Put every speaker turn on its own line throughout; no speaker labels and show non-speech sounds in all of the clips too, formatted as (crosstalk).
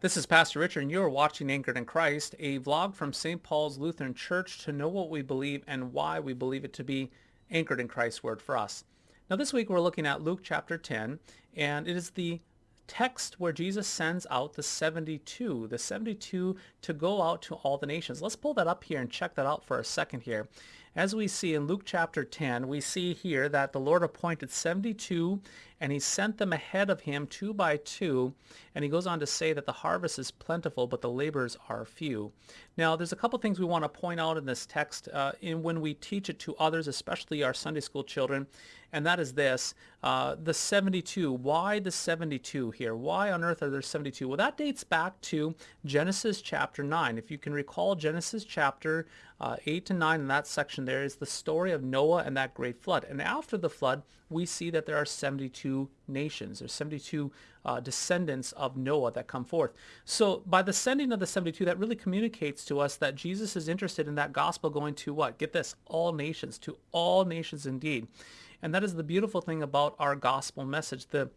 This is Pastor Richard, and you're watching Anchored in Christ, a vlog from St. Paul's Lutheran Church to know what we believe and why we believe it to be anchored in Christ's Word for us. Now, this week we're looking at Luke chapter 10, and it is the text where Jesus sends out the 72, the 72 to go out to all the nations. Let's pull that up here and check that out for a second here. As we see in Luke chapter 10, we see here that the Lord appointed 72 and he sent them ahead of him two by two. And he goes on to say that the harvest is plentiful, but the laborers are few. Now, there's a couple things we want to point out in this text uh, in when we teach it to others, especially our Sunday school children, and that is this, uh, the 72. Why the 72 here? Why on earth are there 72? Well, that dates back to Genesis chapter 9. If you can recall Genesis chapter uh, 8 to 9 in that section there is the story of Noah and that great flood. And after the flood, we see that there are 72 nations. There's 72 uh, descendants of Noah that come forth. So by the sending of the 72, that really communicates to us that Jesus is interested in that gospel going to what? Get this, all nations, to all nations indeed. And that is the beautiful thing about our gospel message. The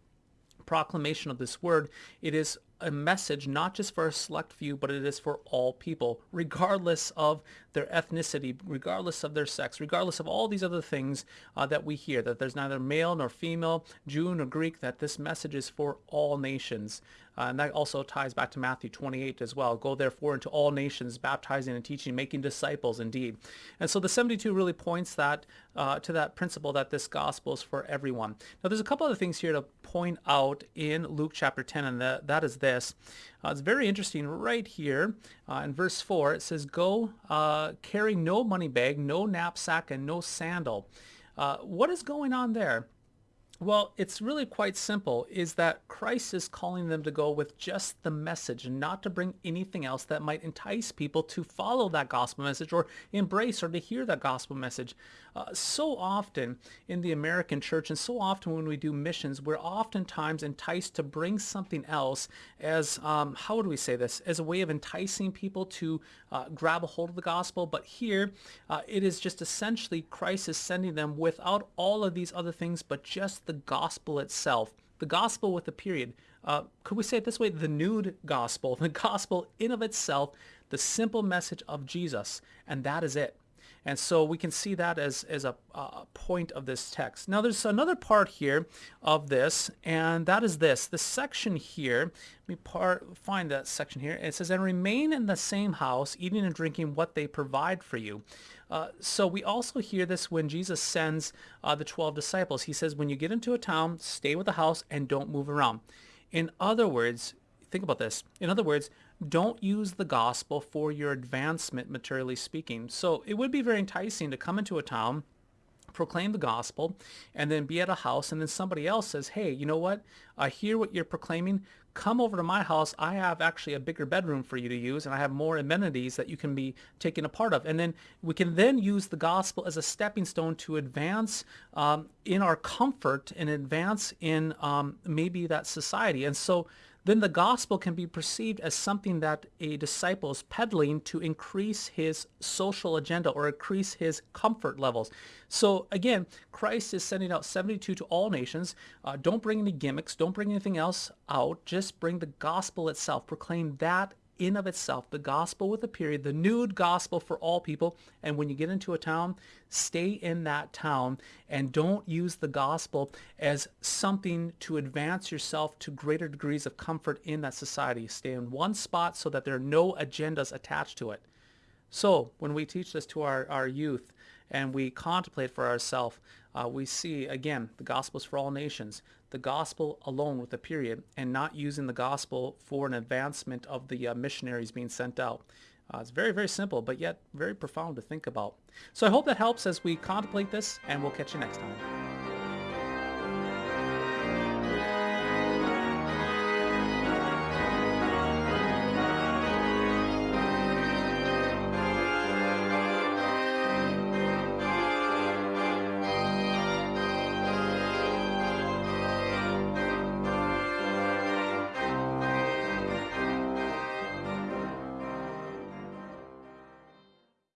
proclamation of this word, it is a message not just for a select few, but it is for all people, regardless of their ethnicity, regardless of their sex, regardless of all these other things uh, that we hear, that there's neither male nor female, Jew nor Greek, that this message is for all nations. Uh, and that also ties back to Matthew 28 as well. Go therefore into all nations, baptizing and teaching, making disciples indeed. And so the 72 really points that uh, to that principle that this gospel is for everyone. Now there's a couple other things here to point out in Luke chapter 10, and that, that is this. Uh, it's very interesting right here uh, in verse 4. It says, go uh, carry no money bag, no knapsack, and no sandal. Uh, what is going on there? Well, it's really quite simple, is that Christ is calling them to go with just the message and not to bring anything else that might entice people to follow that gospel message or embrace or to hear that gospel message. Uh, so often in the American church and so often when we do missions, we're oftentimes enticed to bring something else as, um, how would we say this, as a way of enticing people to uh, grab a hold of the gospel. But here uh, it is just essentially Christ is sending them without all of these other things, but just the the gospel itself. The gospel with a period. Uh, could we say it this way? The nude gospel. (laughs) The gospel in of itself, the simple message of Jesus. And that is it. And so we can see that as, as a, a, point of this text. Now there's another part here of this, and that is this. The section here, let me part, find that section here. It says, and remain in the same house, eating and drinking what they provide for you. Uh, so we also hear this when Jesus sends uh, the 12 disciples. He says, when you get into a town, stay with the house and don't move around. In other words, think about this. In other words, don't use the gospel for your advancement, materially speaking. So it would be very enticing to come into a town, proclaim the gospel, and then be at a house, and then somebody else says, hey, you know what? I hear what you're proclaiming come over to my house. I have actually a bigger bedroom for you to use and I have more amenities that you can be taken a part of. And then we can then use the gospel as a stepping stone to advance um, in our comfort and advance in um, maybe that society. And so then the gospel can be perceived as something that a disciple is peddling to increase his social agenda or increase his comfort levels. So again, Christ is sending out 72 to all nations. Uh, don't bring any gimmicks. Don't bring anything else out. Just bring the gospel itself. Proclaim that in of itself, the gospel with a period, the nude gospel for all people. And when you get into a town, stay in that town and don't use the gospel as something to advance yourself to greater degrees of comfort in that society. Stay in one spot so that there are no agendas attached to it. So when we teach this to our, our youth and we contemplate for ourselves, uh, we see, again, the gospel is for all nations. The gospel alone with a period and not using the gospel for an advancement of the uh, missionaries being sent out. Uh, it's very, very simple, but yet very profound to think about. So I hope that helps as we contemplate this, and we'll catch you next time.